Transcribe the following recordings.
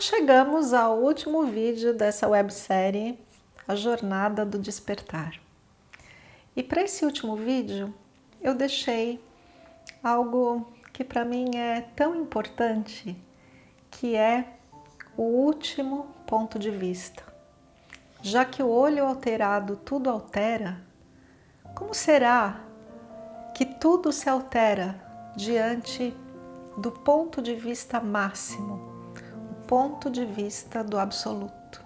chegamos ao último vídeo dessa websérie, A Jornada do Despertar. E para esse último vídeo, eu deixei algo que para mim é tão importante, que é o último ponto de vista. Já que o olho alterado tudo altera, como será que tudo se altera diante do ponto de vista máximo, ponto de vista do absoluto?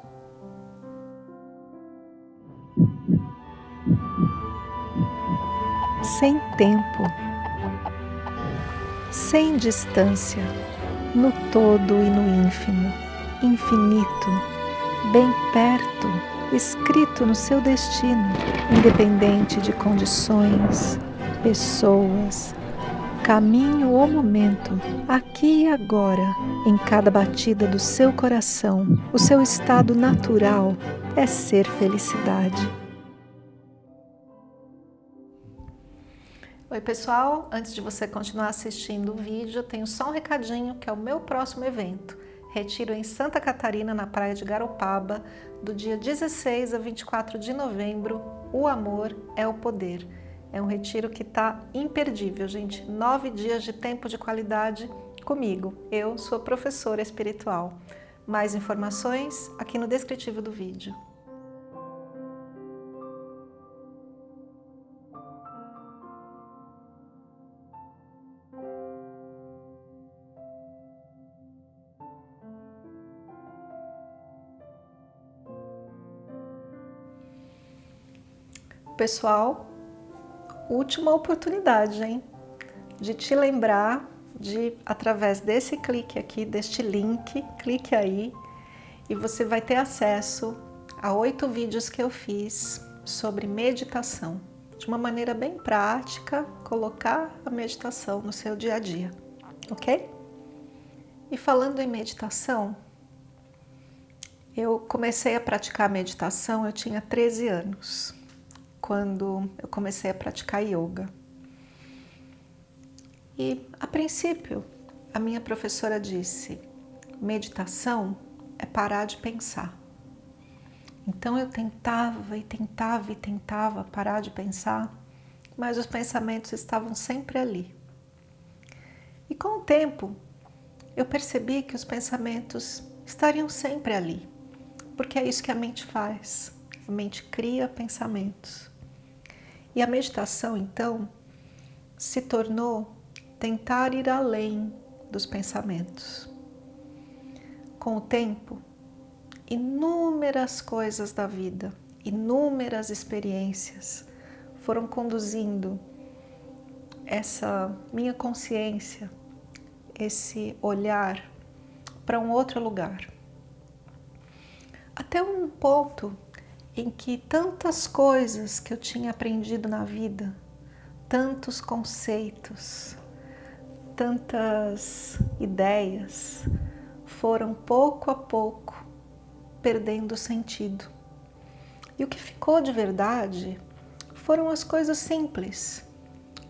Sem tempo, sem distância, no todo e no ínfimo infinito, bem perto, escrito no seu destino, independente de condições, pessoas, caminho ou momento, aqui e agora, em cada batida do seu coração, o seu estado natural é ser felicidade. Oi pessoal, antes de você continuar assistindo o vídeo, eu tenho só um recadinho que é o meu próximo evento retiro em Santa Catarina, na praia de Garopaba, do dia 16 a 24 de novembro, O Amor é o Poder. É um retiro que está imperdível, gente. Nove dias de tempo de qualidade comigo. Eu sou professora espiritual. Mais informações aqui no descritivo do vídeo. Pessoal, última oportunidade, hein? De te lembrar de, através desse clique aqui, deste link, clique aí e você vai ter acesso a oito vídeos que eu fiz sobre meditação. De uma maneira bem prática, colocar a meditação no seu dia a dia, ok? E falando em meditação, eu comecei a praticar meditação, eu tinha 13 anos quando eu comecei a praticar yoga. E, a princípio, a minha professora disse, meditação é parar de pensar. Então eu tentava e tentava e tentava parar de pensar, mas os pensamentos estavam sempre ali. E com o tempo, eu percebi que os pensamentos estariam sempre ali, porque é isso que a mente faz. A mente cria pensamentos. E a meditação, então, se tornou tentar ir além dos pensamentos. Com o tempo, inúmeras coisas da vida, inúmeras experiências foram conduzindo essa minha consciência, esse olhar para um outro lugar. Até um ponto em que tantas coisas que eu tinha aprendido na vida, tantos conceitos, tantas ideias, foram pouco a pouco perdendo sentido. E o que ficou de verdade foram as coisas simples,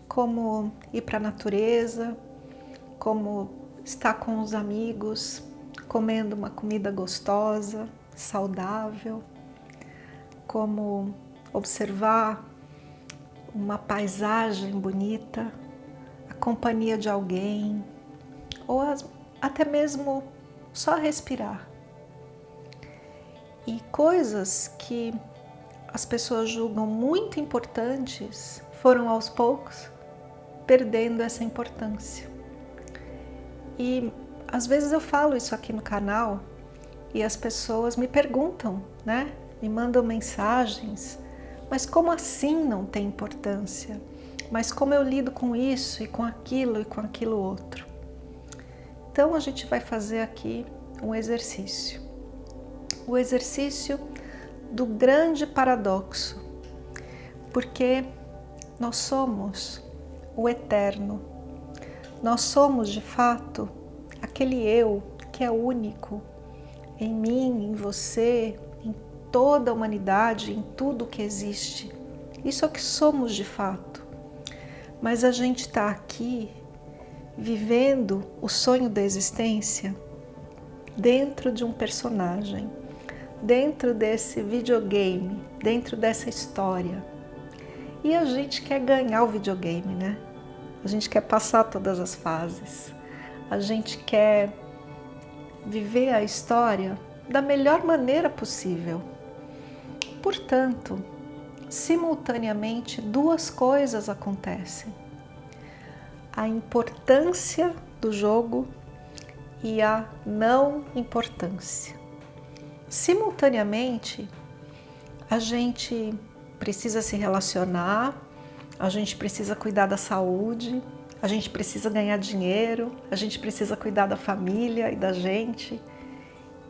como ir para a natureza, como estar com os amigos, comendo uma comida gostosa, saudável, como observar uma paisagem bonita, a companhia de alguém, ou as, até mesmo só respirar. E coisas que as pessoas julgam muito importantes foram aos poucos perdendo essa importância. E às vezes eu falo isso aqui no canal e as pessoas me perguntam, né? Me mandam mensagens, mas como assim não tem importância? Mas como eu lido com isso e com aquilo e com aquilo outro? Então a gente vai fazer aqui um exercício. O exercício do grande paradoxo, porque nós somos o eterno. Nós somos de fato aquele eu que é único em mim, em você, toda a humanidade, em tudo que existe. Isso é o que somos de fato. Mas a gente está aqui vivendo o sonho da existência dentro de um personagem, dentro desse videogame, dentro dessa história. E a gente quer ganhar o videogame, né? A gente quer passar todas as fases. A gente quer viver a história da melhor maneira possível. Portanto, simultaneamente duas coisas acontecem. A importância do jogo e a não importância. Simultaneamente, a gente precisa se relacionar, a gente precisa cuidar da saúde, a gente precisa ganhar dinheiro, a gente precisa cuidar da família e da gente.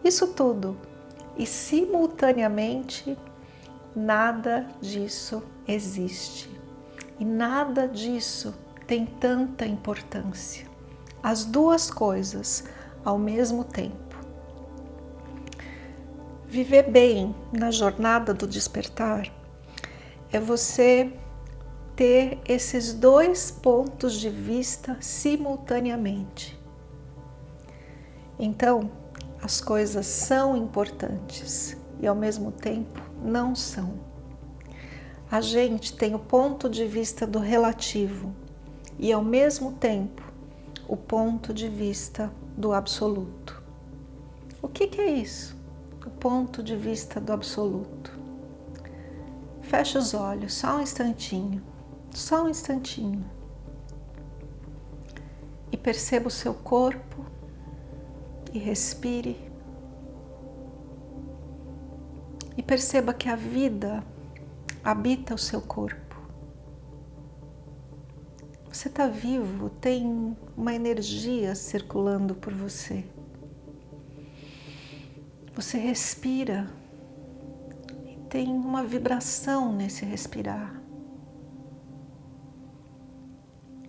Isso tudo. E simultaneamente, nada disso existe. E nada disso tem tanta importância. As duas coisas ao mesmo tempo. Viver bem na jornada do despertar é você ter esses dois pontos de vista simultaneamente. Então, as coisas são importantes e ao mesmo tempo não são. A gente tem o ponto de vista do relativo e ao mesmo tempo o ponto de vista do absoluto. O que, que é isso? O ponto de vista do absoluto. Feche os olhos, só um instantinho, só um instantinho. E perceba o seu corpo e respire. E perceba que a vida habita o seu corpo. Você está vivo, tem uma energia circulando por você. Você respira e tem uma vibração nesse respirar.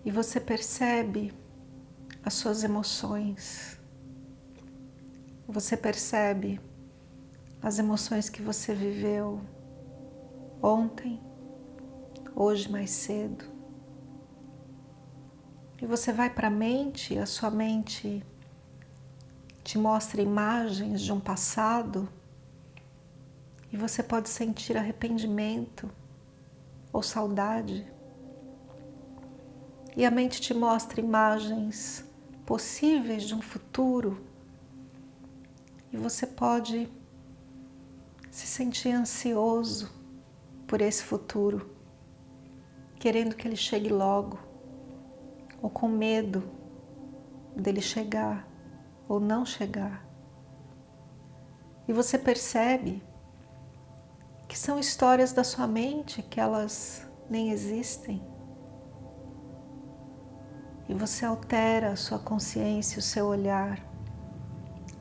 E você percebe as suas emoções. Você percebe as emoções que você viveu ontem, hoje mais cedo. E você vai para a mente, a sua mente te mostra imagens de um passado e você pode sentir arrependimento ou saudade. E a mente te mostra imagens possíveis de um futuro e você pode se sentir ansioso por esse futuro, querendo que ele chegue logo ou com medo dele chegar ou não chegar. E você percebe que são histórias da sua mente que elas nem existem. E você altera a sua consciência, o seu olhar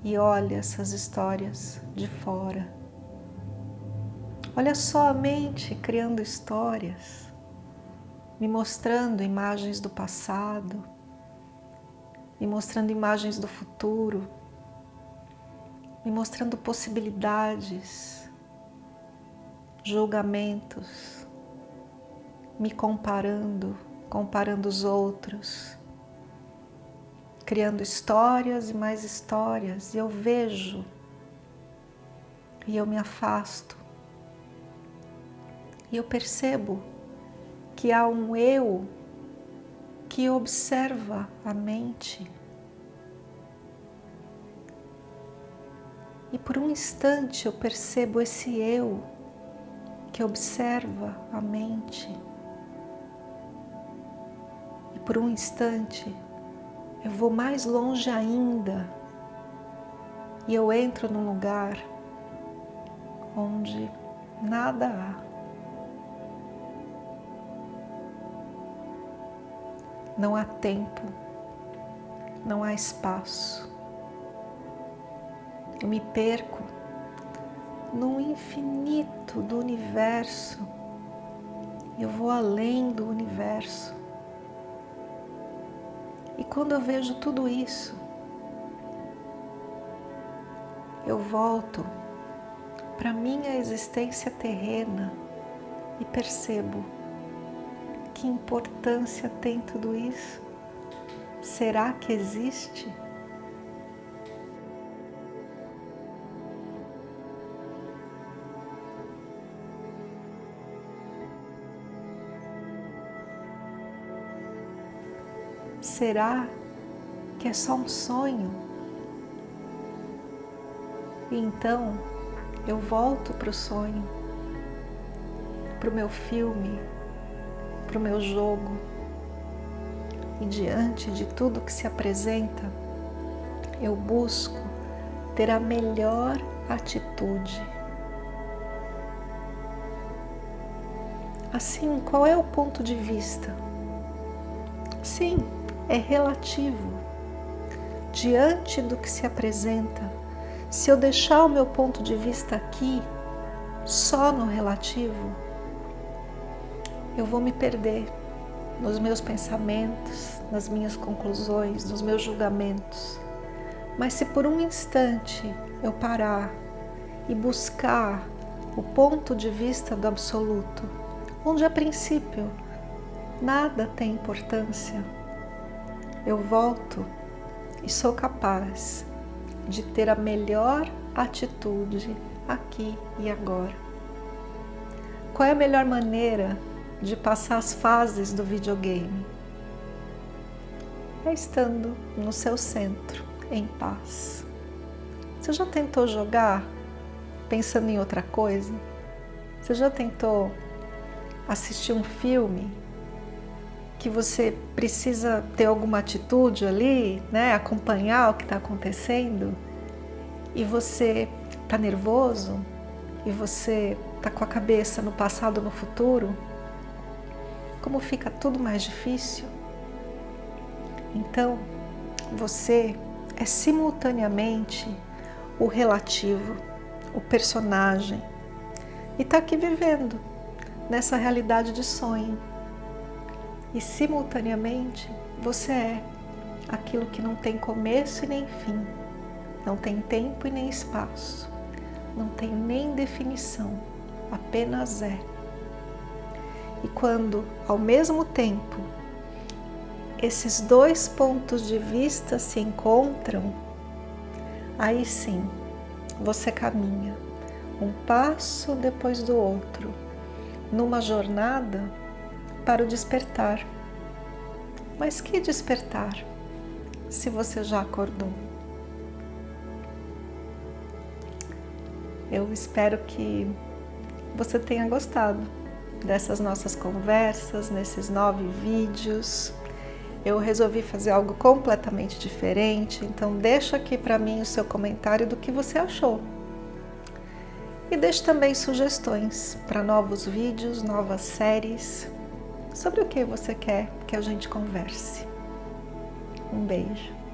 e olha essas histórias de fora. Olha só a mente criando histórias me mostrando imagens do passado, me mostrando imagens do futuro, me mostrando possibilidades, julgamentos, me comparando, comparando os outros, criando histórias e mais histórias, e eu vejo e eu me afasto e eu percebo que há um eu que observa a mente. E por um instante eu percebo esse eu que observa a mente. E por um instante eu vou mais longe ainda e eu entro num lugar onde nada há. Não há tempo, não há espaço. Eu me perco no infinito do universo. Eu vou além do universo. E quando eu vejo tudo isso, eu volto para minha existência terrena e percebo que importância tem tudo isso? Será que existe? Será que é só um sonho? E então eu volto para o sonho, para o meu filme, para o meu jogo. E diante de tudo que se apresenta, eu busco ter a melhor atitude. Assim, qual é o ponto de vista? Sim, é relativo. Diante do que se apresenta, se eu deixar o meu ponto de vista aqui, só no relativo, eu vou me perder nos meus pensamentos, nas minhas conclusões, nos meus julgamentos. Mas se por um instante eu parar e buscar o ponto de vista do absoluto, onde a princípio nada tem importância, eu volto e sou capaz de ter a melhor atitude aqui e agora. Qual é a melhor maneira de passar as fases do videogame? É estando no seu centro, em paz. Você já tentou jogar pensando em outra coisa? Você já tentou assistir um filme que você precisa ter alguma atitude ali, né? acompanhar o que está acontecendo, e você está nervoso, e você está com a cabeça no passado, no futuro, como fica tudo mais difícil. Então, você é simultaneamente o relativo, o personagem, e está aqui vivendo nessa realidade de sonho e simultaneamente você é aquilo que não tem começo e nem fim, não tem tempo e nem espaço, não tem nem definição, apenas é. E quando, ao mesmo tempo, esses dois pontos de vista se encontram, aí sim você caminha um passo depois do outro, numa jornada para o despertar. Mas que despertar, se você já acordou? Eu espero que você tenha gostado dessas nossas conversas, nesses nove vídeos. Eu resolvi fazer algo completamente diferente, então deixa aqui para mim o seu comentário do que você achou. E deixe também sugestões para novos vídeos, novas séries, sobre o que você quer que a gente converse. Um beijo.